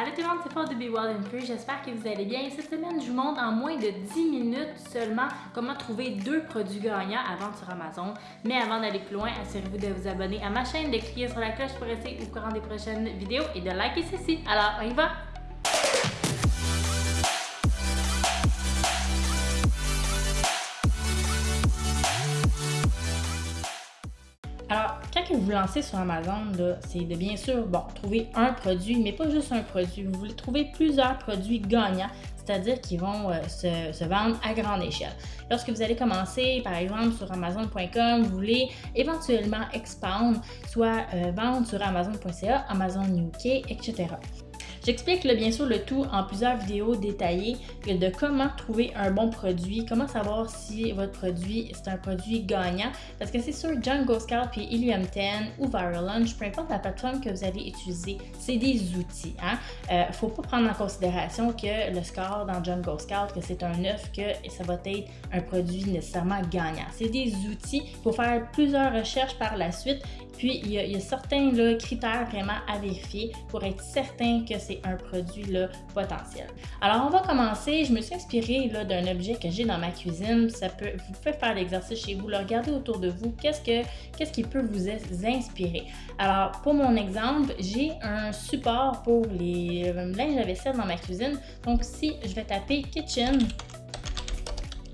Allô tout le monde, c'est Paul de Be Well and Free. J'espère que vous allez bien. Cette semaine, je vous montre en moins de 10 minutes seulement comment trouver deux produits gagnants à vendre sur Amazon. Mais avant d'aller plus loin, assurez-vous de vous abonner à ma chaîne, de cliquer sur la cloche pour rester au courant des prochaines vidéos et de liker ceci. Alors, on y va! Vous vous lancez sur Amazon, c'est de bien sûr, bon, trouver un produit, mais pas juste un produit. Vous voulez trouver plusieurs produits gagnants, c'est-à-dire qui vont euh, se, vendre à grande échelle. Lorsque vous allez commencer, par exemple, sur Amazon.com, vous voulez éventuellement expandre, soit euh, vendre sur Amazon.ca, Amazon UK, etc. J'explique bien sûr le tout en plusieurs vidéos détaillées de comment trouver un bon produit, comment savoir si votre produit c'est un produit gagnant. Parce que c'est sûr, Jungle Scout puis Ilium 10 ou Viral Lunch, peu importe la plateforme que vous allez utiliser, c'est des outils. Il hein. ne euh, faut pas prendre en considération que le score dans Jungle Scout, que c'est un 9, que ça va être un produit nécessairement gagnant. C'est des outils pour faire plusieurs recherches par la suite. Puis, il y a, certains critères vraiment à vérifier pour être certain que c'est un produit potentiel. Alors, on va commencer. Je me suis inspirée d'un objet que j'ai dans ma cuisine. Ça peut, vous faire l'exercice chez vous, le regarder autour de vous. Qu'est-ce, que, qu'est-ce qui peut vous inspirer? Alors, pour mon exemple, j'ai un support pour les euh, linges à vaisselle dans ma cuisine. Donc, si je vais taper Kitchen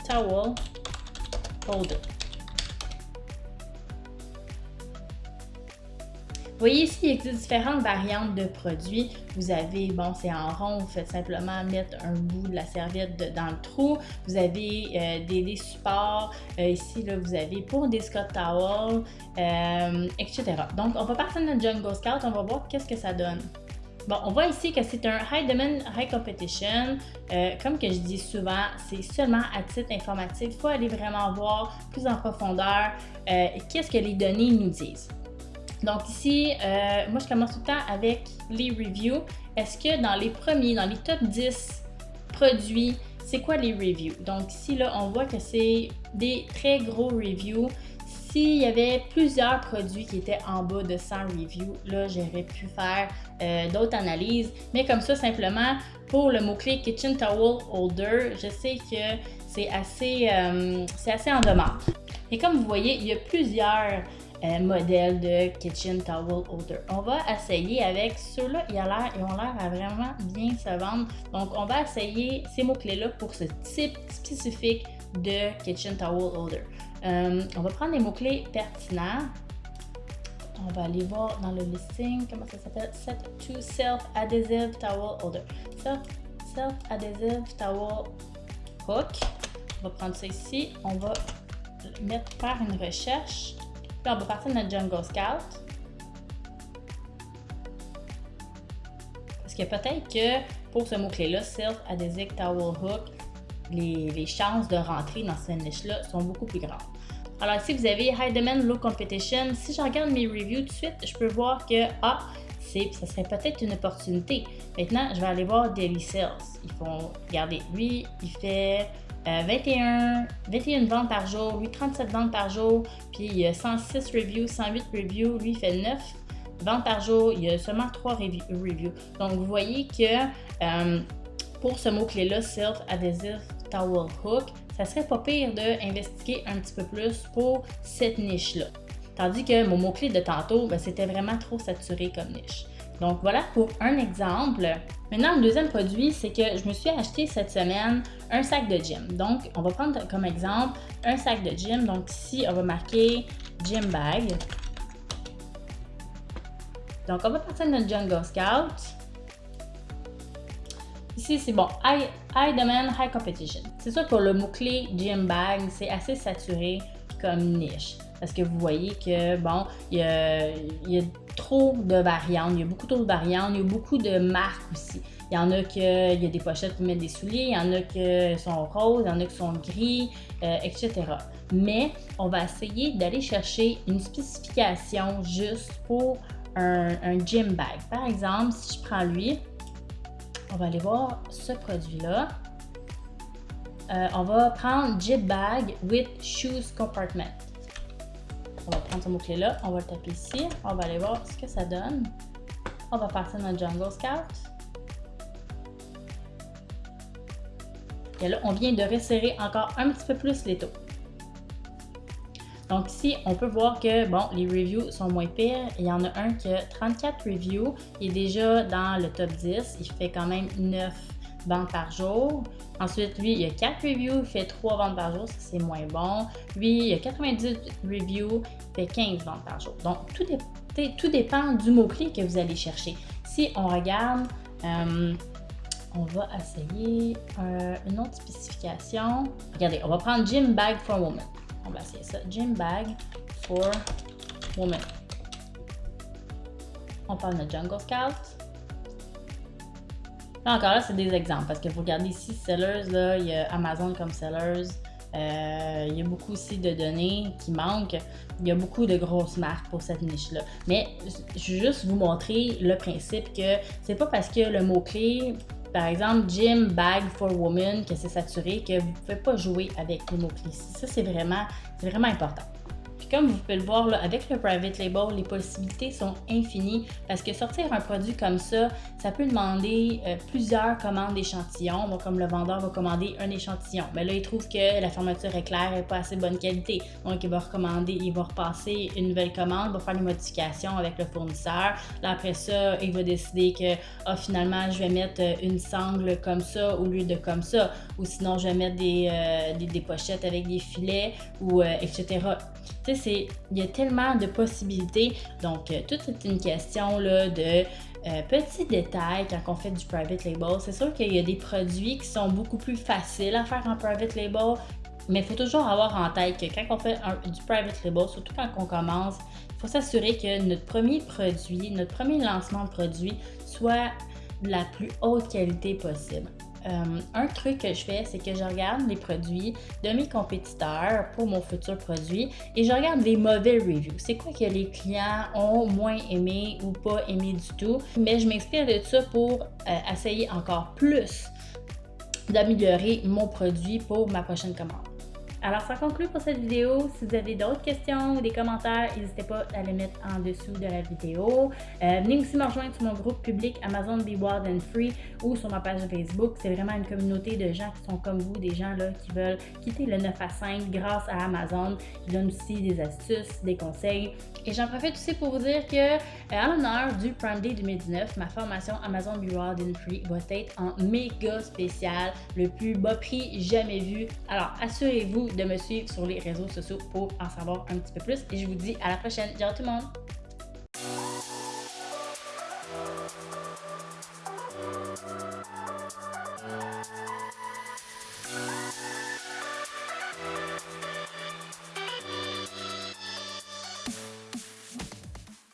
Towel Holder. Voyez ici, il existe différentes variantes de produits. Vous avez, bon, c'est en rond, vous faites simplement mettre un bout de la serviette dans le trou. Vous avez euh, des, supports. Euh, ici, là, vous avez pour des Scott Towels, euh, etc. Donc, on va partir de notre Jungle Scout. On va voir qu'est-ce que ça donne. Bon, on voit ici que c'est un High Demand, High Competition. comme que je dis souvent, c'est seulement à titre informatif. Il faut aller vraiment voir plus en profondeur qu'est-ce que les données nous disent. Donc ici, euh, moi je commence tout le temps avec les reviews. Est-ce que dans les premiers, dans les top 10 produits, c'est quoi les reviews? Donc ici, là, on voit que c'est des très gros reviews. S'il y avait plusieurs produits qui étaient en bas de 100 reviews, là, j'aurais pu faire euh, d'autres analyses. Mais comme ça, simplement, pour le mot-clé Kitchen Towel Holder, je sais que c'est assez, euh, assez en demande. Et comme vous voyez, il y a plusieurs euh, modèle de Kitchen Towel Holder. On va essayer avec ceux-là, ils, ont l'air à vraiment bien se vendre. Donc, on va essayer ces mots-clés-là pour ce type spécifique de Kitchen Towel Holder. Euh, on va prendre les mots-clés pertinents. On va aller voir dans le listing, comment ça s'appelle? Set to Self-Adhesive Towel Holder. Self-Adhesive Towel Hook. On va prendre ça ici. On va mettre faire une recherche on va partir notre Jungle Scout. Parce que peut-être que pour ce mot-clé-là, Self-Adhesive Towel Hook, les, chances de rentrer dans cette niche-là sont beaucoup plus grandes. Alors si vous avez High Demand, Low Competition, si je regarde mes reviews tout de suite, je peux voir que, ah, ça serait peut-être une opportunité. Maintenant, je vais aller voir Daily Sales. Ils font, regardez, lui, il fait 21, euh, 21 ventes par jour, lui 37 ventes par jour, puis il y a 106 reviews, 108 reviews, lui fait 9 ventes par jour, il y a seulement 3 reviews. Donc vous voyez que euh, pour ce mot-clé-là, Self Adhesive Towel Hook, ça serait pas pire d'investiguer un petit peu plus pour cette niche-là. Tandis que mon mot-clé de tantôt, ben, c'était vraiment trop saturé comme niche. Donc voilà pour un exemple. Maintenant, le deuxième produit, c'est que je me suis acheté cette semaine un sac de gym. Donc, on va prendre comme exemple un sac de gym. Donc ici, on va marquer gym bag. Donc, on va partir de notre Jungle Scout. Ici, c'est bon, high, demand, high competition. C'est sûr pour le mot-clé gym bag, c'est assez saturé niche. Parce que vous voyez que, bon, il y a, trop de variantes, il y a beaucoup trop de variantes, il y a beaucoup de marques aussi. Il y en a qui il y a des pochettes pour mettre des souliers, il y en a qui sont roses, il y en a qui sont gris, euh, etc. Mais on va essayer d'aller chercher une spécification juste pour un, gym bag. Par exemple, si je prends lui, on va aller voir ce produit-là. Euh, on va prendre Zip Bag with Shoes Compartment. On va prendre ce mot-clé-là, on va le taper ici, on va aller voir ce que ça donne. On va partir dans Jungle Scout. Et là, on vient de resserrer encore un petit peu plus les taux. Donc ici, on peut voir que, bon, les reviews sont moins pires. Il y en a un qui a 34 reviews. Il est déjà dans le top 10. Il fait quand même 9 ventes par jour. Ensuite, lui, il y a 4 reviews, il fait 3 ventes par jour, c'est moins bon. Lui, il y a 98 reviews, il fait 15 ventes par jour. Donc, tout, tout dépend du mot-clé que vous allez chercher. Si on regarde, euh, on va essayer euh, une autre spécification. Regardez, on va prendre Gym Bag for Woman. On va essayer ça. Gym Bag for Woman. On parle de Jungle Scout. Là encore là, c'est des exemples parce que vous regardez ici, Sellers, là, il y a Amazon comme Sellers. Euh, il y a beaucoup aussi de données qui manquent. Il y a beaucoup de grosses marques pour cette niche-là. Mais je veux juste vous montrer le principe que c'est pas parce que le mot-clé, par exemple, gym bag for woman, que c'est saturé, que vous ne pouvez pas jouer avec les mots-clés. Ça, c'est vraiment, vraiment important comme vous pouvez le voir avec le private label, les possibilités sont infinies parce que sortir un produit comme ça, ça peut demander euh, plusieurs commandes d'échantillons. Donc, comme le vendeur va commander un échantillon, mais là, il trouve que la fermeture est claire et pas assez bonne qualité. Donc, il va recommander, il va repasser une nouvelle commande, va faire les modifications avec le fournisseur. Là, après ça, il va décider que ah, finalement, je vais mettre euh, une sangle comme ça au lieu de comme ça. Ou sinon, je vais mettre des, euh, des, pochettes avec des filets ou etc. Tu sais, il y a tellement de possibilités. Donc, euh, tout est une question là, de euh, petits détails quand on fait du private label. C'est sûr qu'il y a des produits qui sont beaucoup plus faciles à faire en private label, mais il faut toujours avoir en tête que quand on fait du private label, surtout quand on commence, il faut s'assurer que notre premier produit, notre premier lancement de produit soit de la plus haute qualité possible. Euh, un truc que je fais, c'est que je regarde les produits de mes compétiteurs pour mon futur produit et je regarde les mauvais reviews. C'est quoi que les clients ont moins aimé ou pas aimé du tout? Mais je m'inspire de ça pour euh, essayer encore plus d'améliorer mon produit pour ma prochaine commande. Alors, ça conclut pour cette vidéo. Si vous avez d'autres questions ou des commentaires, n'hésitez pas à les mettre en dessous de la vidéo. Euh, venez aussi me rejoindre sur mon groupe public Amazon Be Wild and Free ou sur ma page Facebook. C'est vraiment une communauté de gens qui sont comme vous, des gens là, qui veulent quitter le 9 à 5 grâce à Amazon. Ils donnent aussi des astuces, des conseils. Et j'en profite aussi pour vous dire que, euh, à l'honneur du Prime Day 2019, ma formation Amazon Be Wild and Free va être en méga spécial, le plus bas prix jamais vu. Alors, assurez-vous de me suivre sur les réseaux sociaux pour en savoir un petit peu plus. Et je vous dis à la prochaine. Ciao tout le monde!